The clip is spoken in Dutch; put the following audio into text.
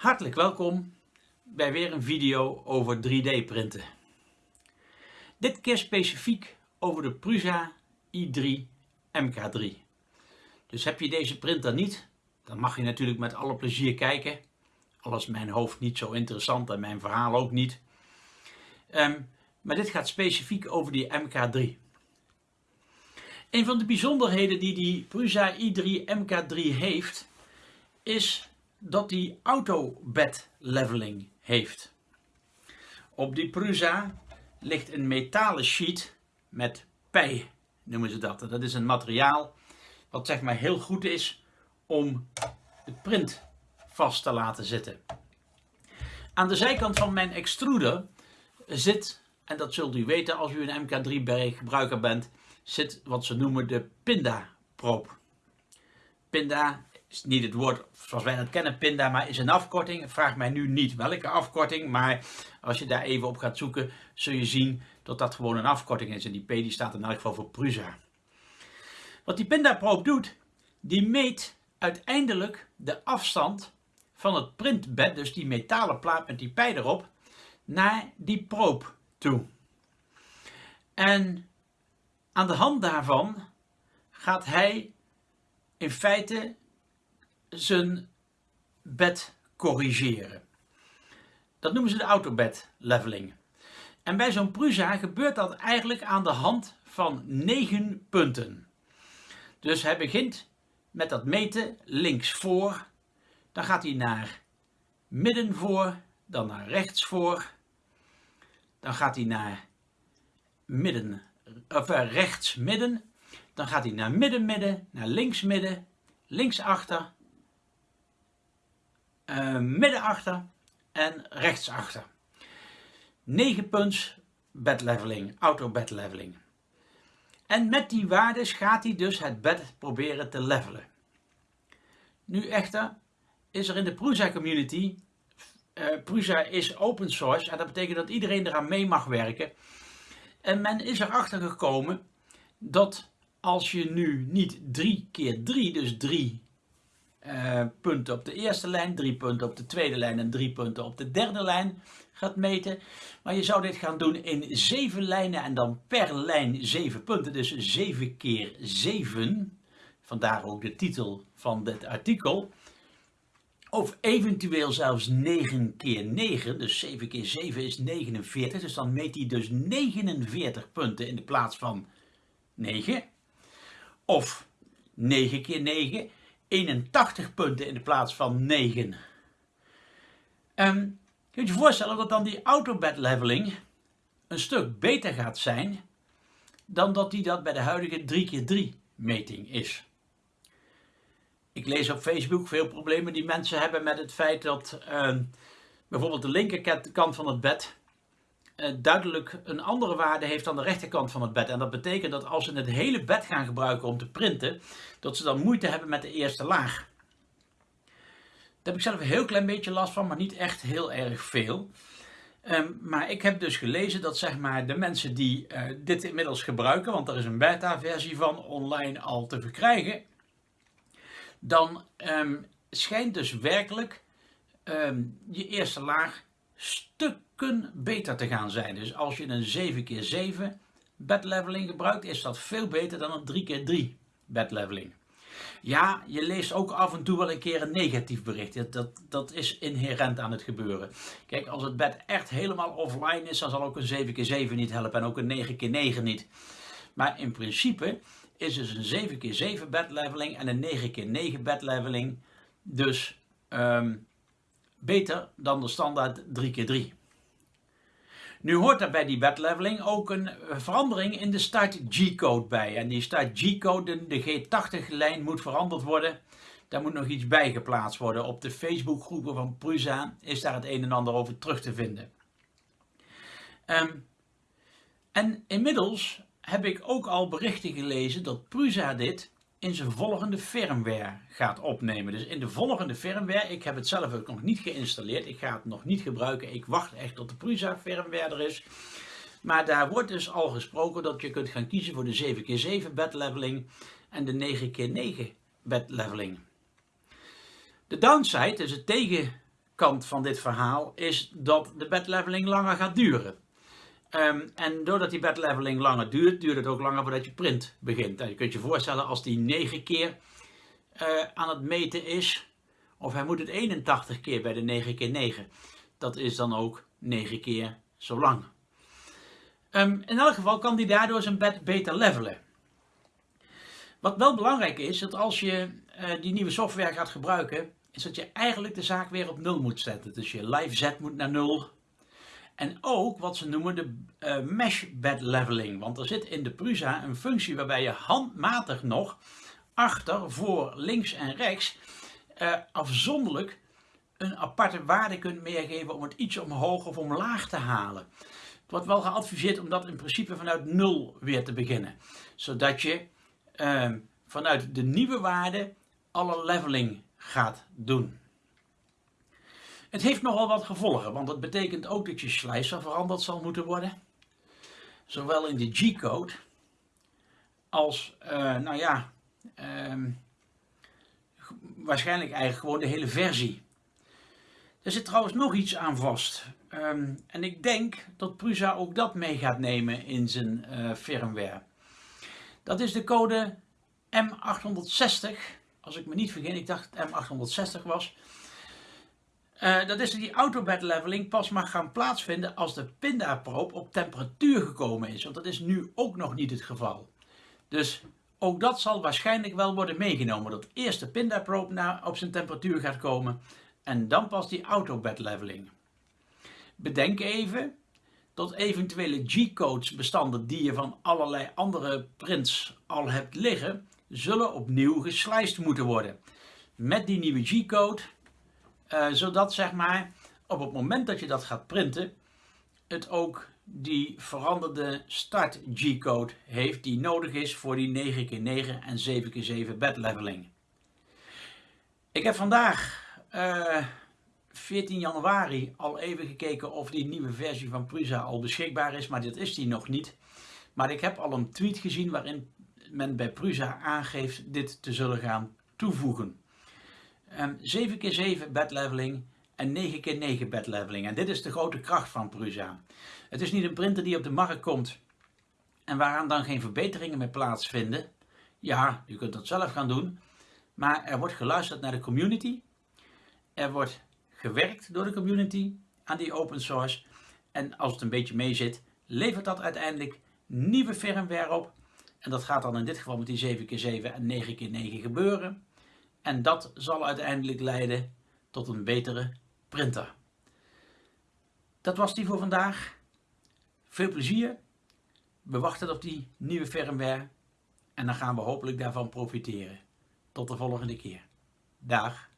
Hartelijk welkom bij weer een video over 3D printen. Dit keer specifiek over de Prusa i3 MK3. Dus heb je deze printer niet, dan mag je natuurlijk met alle plezier kijken. Al is mijn hoofd niet zo interessant en mijn verhaal ook niet. Um, maar dit gaat specifiek over die MK3. Een van de bijzonderheden die die Prusa i3 MK3 heeft, is dat die auto-bed leveling heeft. Op die Prusa ligt een metalen sheet met pij, noemen ze dat. Dat is een materiaal wat zeg maar heel goed is om de print vast te laten zitten. Aan de zijkant van mijn extruder zit, en dat zult u weten als u een MK3 gebruiker bent, zit wat ze noemen de pinda-proop. Pinda is niet het woord zoals wij dat kennen, pinda, maar is een afkorting. Vraag mij nu niet welke afkorting, maar als je daar even op gaat zoeken, zul je zien dat dat gewoon een afkorting is. En die P die staat in elk geval voor Prusa. Wat die pinda-proop doet, die meet uiteindelijk de afstand van het printbed, dus die metalen plaat met die pij erop, naar die proop toe. En aan de hand daarvan gaat hij in feite zijn bed corrigeren. Dat noemen ze de autobed leveling. En bij zo'n Prusa gebeurt dat eigenlijk aan de hand van 9 punten. Dus hij begint met dat meten links voor, dan gaat hij naar midden voor, dan naar rechts voor, dan gaat hij naar midden, of eh, rechts midden, dan gaat hij naar midden midden, naar links midden, links achter, midden achter en rechts achter. 9 punts bed leveling, auto bed leveling. En met die waardes gaat hij dus het bed proberen te levelen. Nu echter is er in de Prusa community, uh, Prusa is open source en dat betekent dat iedereen eraan mee mag werken. En men is erachter gekomen dat als je nu niet 3 keer 3, dus 3 uh, punten op de eerste lijn, 3 punten op de tweede lijn en 3 punten op de derde lijn gaat meten. Maar je zou dit gaan doen in 7 lijnen en dan per lijn 7 punten, dus 7 keer 7. Vandaar ook de titel van dit artikel. Of eventueel zelfs 9 keer 9, dus 7 keer 7 is 49. Dus dan meet hij dus 49 punten in de plaats van 9. Of 9 keer 9, 81 punten in de plaats van 9. Um, kun je je voorstellen dat dan die autobed leveling een stuk beter gaat zijn dan dat die dat bij de huidige 3x3 meting is. Ik lees op Facebook veel problemen die mensen hebben met het feit dat uh, bijvoorbeeld de linkerkant van het bed duidelijk een andere waarde heeft dan de rechterkant van het bed. En dat betekent dat als ze het hele bed gaan gebruiken om te printen, dat ze dan moeite hebben met de eerste laag. Daar heb ik zelf een heel klein beetje last van, maar niet echt heel erg veel. Um, maar ik heb dus gelezen dat zeg maar, de mensen die uh, dit inmiddels gebruiken, want er is een beta-versie van online al te verkrijgen, dan um, schijnt dus werkelijk um, je eerste laag stukken beter te gaan zijn. Dus als je een 7x7 bed leveling gebruikt, is dat veel beter dan een 3x3 bed leveling. Ja, je leest ook af en toe wel een keer een negatief bericht. Dat, dat is inherent aan het gebeuren. Kijk, als het bed echt helemaal offline is, dan zal ook een 7x7 niet helpen en ook een 9x9 niet. Maar in principe is dus een 7x7 bed leveling en een 9x9 bed leveling dus um, beter dan de standaard 3x3. Nu hoort er bij die bed leveling ook een verandering in de start G-code bij. En die start G-code, de G80-lijn, moet veranderd worden. Daar moet nog iets bij geplaatst worden. Op de Facebookgroepen van Prusa is daar het een en ander over terug te vinden. Um, en inmiddels heb ik ook al berichten gelezen dat Prusa dit in zijn volgende firmware gaat opnemen. Dus in de volgende firmware, ik heb het zelf ook nog niet geïnstalleerd, ik ga het nog niet gebruiken, ik wacht echt tot de Prusa firmware er is. Maar daar wordt dus al gesproken dat je kunt gaan kiezen voor de 7x7 bed leveling en de 9x9 bed leveling. De downside, dus het tegen kant van dit verhaal is dat de bedleveling langer gaat duren. Ehm, en doordat die bedleveling langer duurt, duurt het ook langer voordat je print begint. Je kunt je voorstellen als die 9 keer uh, aan het meten is, of hij moet het 81 keer bij de 9 keer 9. Dat is dan ook 9 keer zo lang. Um, in elk geval kan die daardoor zijn bed beter levelen. Wat wel belangrijk is, dat als je uh, die nieuwe software gaat gebruiken, is dat je eigenlijk de zaak weer op nul moet zetten. Dus je live zet moet naar nul. En ook wat ze noemen de uh, mesh bed leveling. Want er zit in de Prusa een functie waarbij je handmatig nog achter, voor, links en rechts uh, afzonderlijk een aparte waarde kunt meegeven om het iets omhoog of omlaag te halen. Het wordt wel geadviseerd om dat in principe vanuit nul weer te beginnen. Zodat je uh, vanuit de nieuwe waarde alle leveling gaat doen. Het heeft nogal wat gevolgen, want dat betekent ook dat je slicer veranderd zal moeten worden. Zowel in de G-code als, uh, nou ja, uh, waarschijnlijk eigenlijk gewoon de hele versie. Er zit trouwens nog iets aan vast. Um, en ik denk dat Prusa ook dat mee gaat nemen in zijn uh, firmware. Dat is de code M860. Als ik me niet vergis, ik dacht het M860 was. Uh, dat is die autobed leveling pas mag gaan plaatsvinden als de pindaproop op temperatuur gekomen is. Want dat is nu ook nog niet het geval. Dus ook dat zal waarschijnlijk wel worden meegenomen. Dat eerst de pindaproop op zijn temperatuur gaat komen en dan pas die autobed leveling. Bedenk even dat eventuele G-codes bestanden die je van allerlei andere prints al hebt liggen, zullen opnieuw geslijst moeten worden. Met die nieuwe G-code, uh, zodat zeg maar op het moment dat je dat gaat printen, het ook die veranderde start G-code heeft die nodig is voor die 9x9 en 7x7 bed leveling. Ik heb vandaag uh, eh, 14 januari al even gekeken of die nieuwe versie van Prusa al beschikbaar is, maar dat is die nog niet. Maar ik heb al een tweet gezien waarin men bij Prusa aangeeft dit te zullen gaan toevoegen. Um, 7x7 bed leveling en 9x9 bed leveling. En dit is de grote kracht van Prusa. Het is niet een printer die op de markt komt en waaraan dan geen verbeteringen meer plaatsvinden. Ja, je kunt dat zelf gaan doen, maar er wordt geluisterd naar de community. Er wordt gewerkt door de community aan die open source. En als het een beetje mee zit, levert dat uiteindelijk nieuwe firmware op. En dat gaat dan in dit geval met die 7x7 en 9x9 gebeuren. En dat zal uiteindelijk leiden tot een betere printer. Dat was die voor vandaag. Veel plezier. We wachten op die nieuwe firmware. En dan gaan we hopelijk daarvan profiteren. Tot de volgende keer. Dag.